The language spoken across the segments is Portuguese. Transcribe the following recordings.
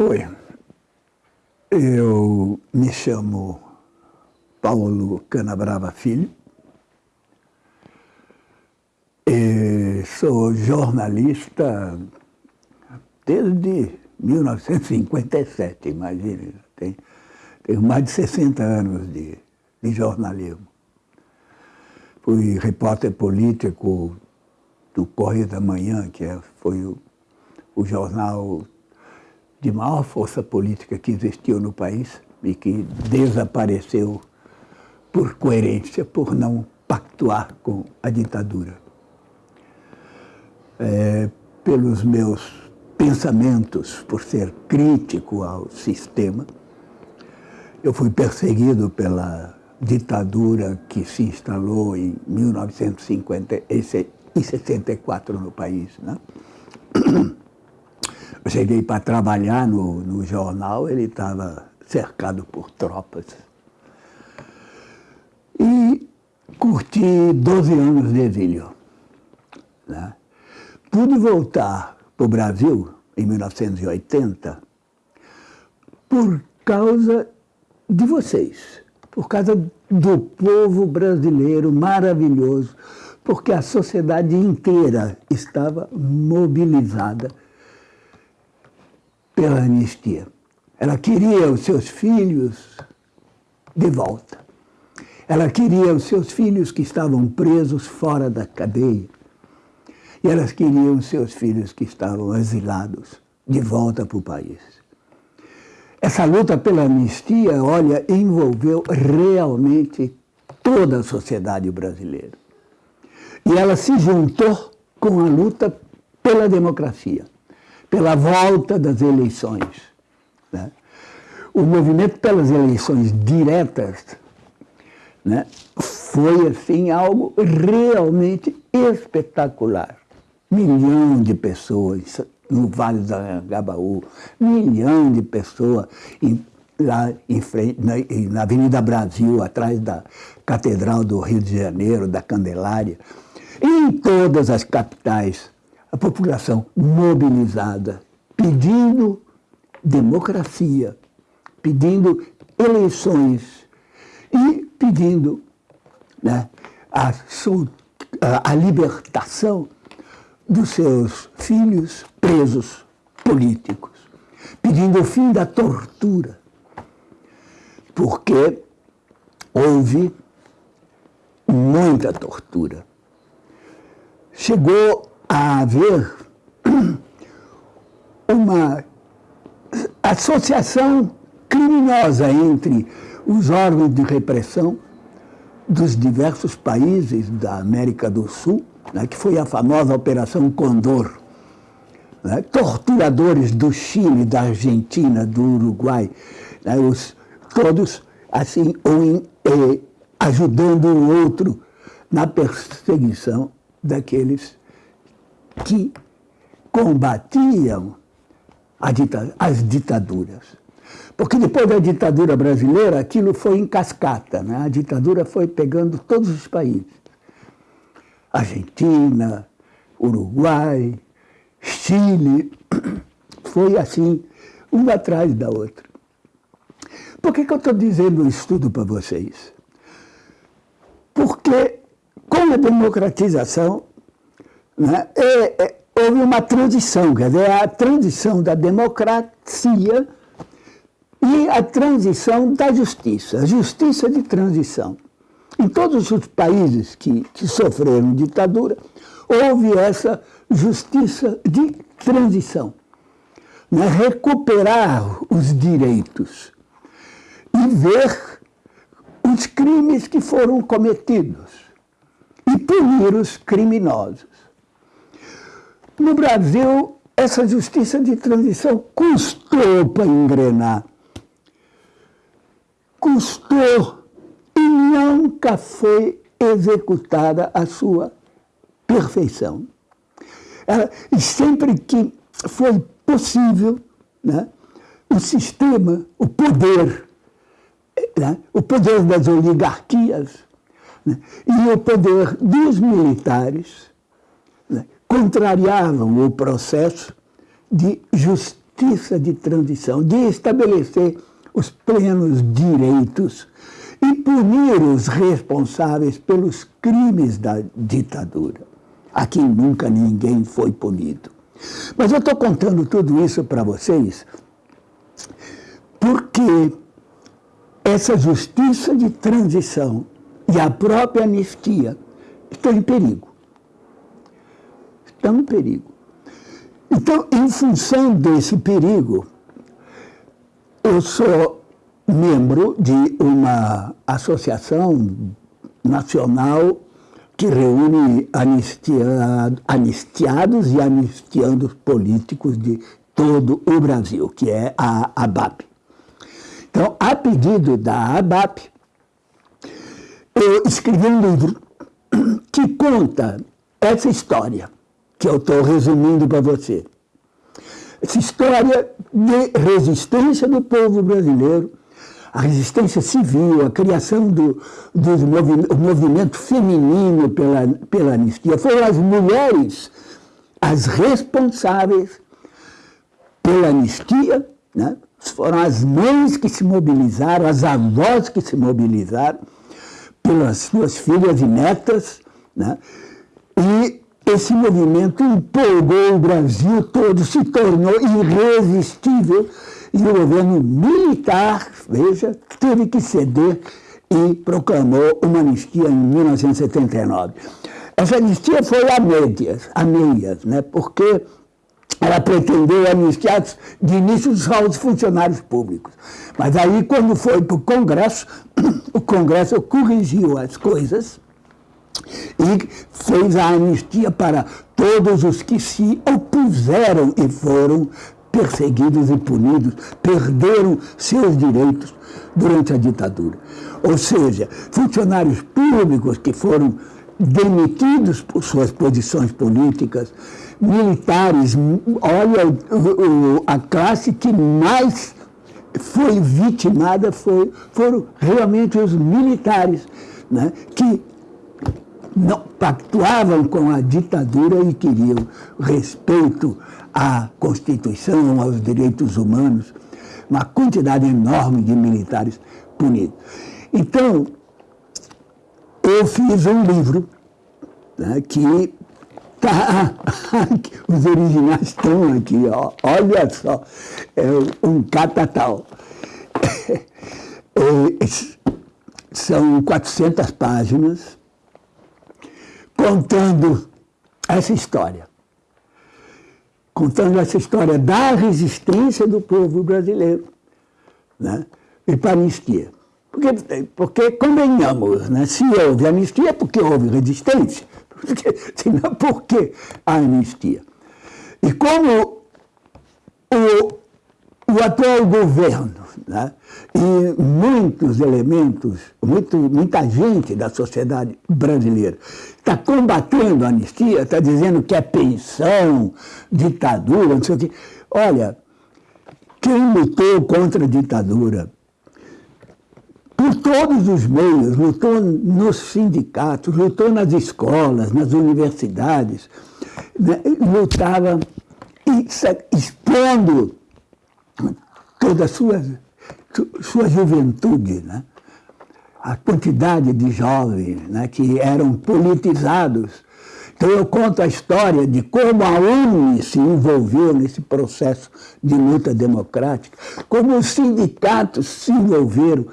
Oi, eu me chamo Paulo Canabrava Filho, sou jornalista desde 1957, imagine, tenho, tenho mais de 60 anos de, de jornalismo. Fui repórter político do Correio da Manhã, que é, foi o, o jornal de maior força política que existiu no país e que desapareceu por coerência, por não pactuar com a ditadura. É, pelos meus pensamentos, por ser crítico ao sistema, eu fui perseguido pela ditadura que se instalou em 1964 no país. Né? Cheguei para trabalhar no, no jornal, ele estava cercado por tropas. E curti 12 anos de exílio. Né? Pude voltar para o Brasil em 1980 por causa de vocês, por causa do povo brasileiro maravilhoso, porque a sociedade inteira estava mobilizada pela anistia. Ela queria os seus filhos de volta. Ela queria os seus filhos que estavam presos fora da cadeia. E elas queriam os seus filhos que estavam exilados de volta para o país. Essa luta pela anistia, olha, envolveu realmente toda a sociedade brasileira. E ela se juntou com a luta pela democracia pela volta das eleições. Né? O movimento pelas eleições diretas né, foi assim algo realmente espetacular. Milhão de pessoas no Vale do Angabaú, milhão de pessoas em, lá em frente, na, na Avenida Brasil, atrás da Catedral do Rio de Janeiro, da Candelária, em todas as capitais a população mobilizada, pedindo democracia, pedindo eleições e pedindo né, a, a, a libertação dos seus filhos presos políticos, pedindo o fim da tortura, porque houve muita tortura. Chegou a haver uma associação criminosa entre os órgãos de repressão dos diversos países da América do Sul, né, que foi a famosa Operação Condor. Né, torturadores do Chile, da Argentina, do Uruguai, né, os, todos assim, um, eh, ajudando o outro na perseguição daqueles que combatiam as ditaduras. Porque depois da ditadura brasileira, aquilo foi em cascata. Né? A ditadura foi pegando todos os países. Argentina, Uruguai, Chile, foi assim, uma atrás da outra. Por que, que eu estou dizendo isso tudo para vocês? Porque com a democratização né, é, é, houve uma transição, quer dizer, a transição da democracia e a transição da justiça, a justiça de transição. Em todos os países que, que sofreram ditadura, houve essa justiça de transição. Né? Recuperar os direitos e ver os crimes que foram cometidos e punir os criminosos. No Brasil, essa justiça de transição custou para engrenar. Custou e nunca foi executada a sua perfeição. e sempre que foi possível, né, o sistema, o poder, né, o poder das oligarquias né, e o poder dos militares contrariavam o processo de justiça de transição, de estabelecer os plenos direitos e punir os responsáveis pelos crimes da ditadura. Aqui nunca ninguém foi punido. Mas eu estou contando tudo isso para vocês porque essa justiça de transição e a própria anistia estão em perigo. Estão em perigo. Então, em função desse perigo, eu sou membro de uma associação nacional que reúne anistiado, anistiados e anistiandos políticos de todo o Brasil, que é a ABAP. Então, a pedido da ABAP, eu escrevi um livro que conta essa história, que eu estou resumindo para você essa história de resistência do povo brasileiro, a resistência civil, a criação do, do movimento, movimento feminino pela, pela anistia. Foram as mulheres as responsáveis pela anistia, né? foram as mães que se mobilizaram, as avós que se mobilizaram pelas suas filhas e netas, né? e esse movimento empolgou o Brasil todo, se tornou irresistível e o governo militar, veja, teve que ceder e proclamou uma anistia em 1979. Essa anistia foi a médias, a meias, né, porque ela pretendeu anistiar de início só os funcionários públicos. Mas aí, quando foi para o Congresso, o Congresso corrigiu as coisas e fez a anistia para todos os que se opuseram e foram perseguidos e punidos, perderam seus direitos durante a ditadura. Ou seja, funcionários públicos que foram demitidos por suas posições políticas, militares, olha, a classe que mais foi vitimada foi, foram realmente os militares, né, que não, pactuavam com a ditadura e queriam respeito à Constituição, aos direitos humanos, uma quantidade enorme de militares punidos. Então, eu fiz um livro né, que tá, os originais estão aqui, ó, olha só, é um catatal. É, são 400 páginas, contando essa história. Contando essa história da resistência do povo brasileiro né? e para a anistia. Porque, porque convenhamos, né? se houve anistia porque houve resistência, porque, senão por que a anistia? E como o, o atual governo né? e muitos elementos, muito, muita gente da sociedade brasileira está combatendo a anistia, está dizendo que é pensão, ditadura, não sei o quê. Olha, quem lutou contra a ditadura por todos os meios, lutou nos sindicatos, lutou nas escolas, nas universidades, né? lutava expondo toda a sua, sua juventude, né? a quantidade de jovens né, que eram politizados. Então eu conto a história de como a UNE se envolveu nesse processo de luta democrática, como os sindicatos se envolveram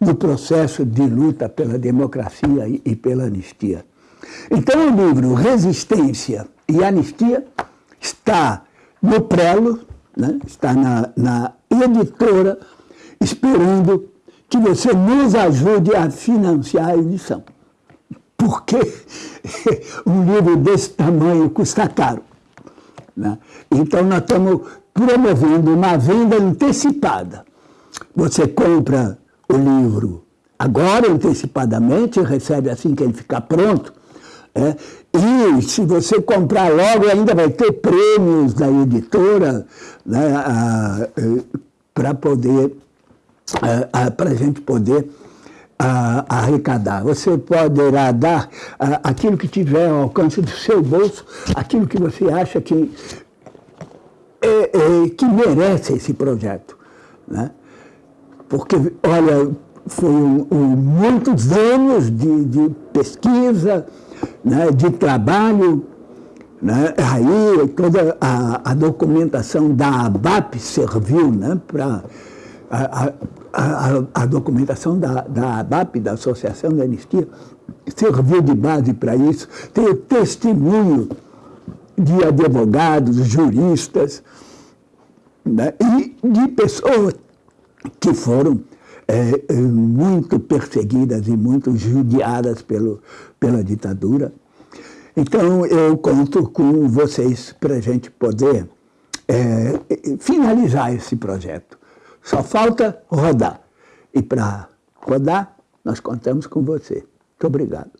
no processo de luta pela democracia e pela anistia. Então o livro Resistência e Anistia está no prelo, né, está na, na editora, esperando que você nos ajude a financiar a edição. Porque um livro desse tamanho custa caro. Né? Então, nós estamos promovendo uma venda antecipada. Você compra o livro agora, antecipadamente, recebe assim que ele ficar pronto. É? E se você comprar logo, ainda vai ter prêmios da editora né, para poder para a gente poder arrecadar. Você poderá dar aquilo que tiver ao alcance do seu bolso, aquilo que você acha que é, é, que merece esse projeto. Né? Porque, olha, foi um, um, muitos anos de, de pesquisa, né, de trabalho, né? Aí toda a, a, documentação da ABAP serviu né, para a, a, a, documentação da, da ABAP, da Associação da Anistia, serviu de base para isso. Tem o testemunho de advogados, juristas né, e de pessoas que foram é, muito perseguidas e muito judiadas pelo, pela ditadura. Então, eu conto com vocês para a gente poder é, finalizar esse projeto. Só falta rodar. E para rodar, nós contamos com você. Muito obrigado.